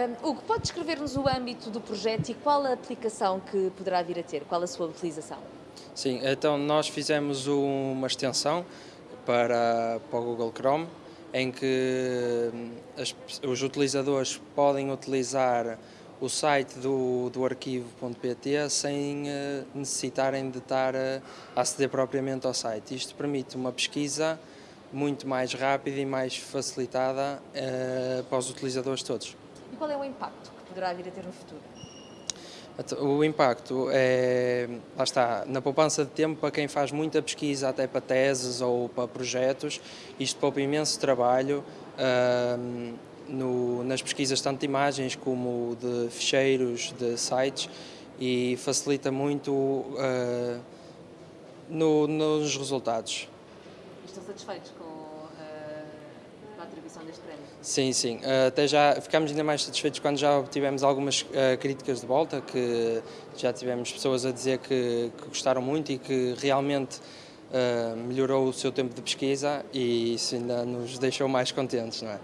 Um, Hugo, pode descrever-nos o âmbito do projeto e qual a aplicação que poderá vir a ter? Qual a sua utilização? Sim, então nós fizemos uma extensão para, para o Google Chrome em que hum, as, os utilizadores podem utilizar o site do, do arquivo.pt sem uh, necessitarem de estar a aceder propriamente ao site. Isto permite uma pesquisa muito mais rápida e mais facilitada uh, para os utilizadores todos. E qual é o impacto que poderá vir a ter no futuro? O impacto é, lá está, na poupança de tempo para quem faz muita pesquisa, até para teses ou para projetos, isto poupa imenso trabalho no, nas pesquisas tanto de imagens como de ficheiros, de sites e facilita muito uh, no, nos resultados. Estão satisfeitos com a atribuição deste prémio? Sim, sim. Uh, até já ficámos ainda mais satisfeitos quando já obtivemos algumas uh, críticas de volta, que já tivemos pessoas a dizer que, que gostaram muito e que realmente uh, melhorou o seu tempo de pesquisa e isso ainda nos deixou mais contentes, não é?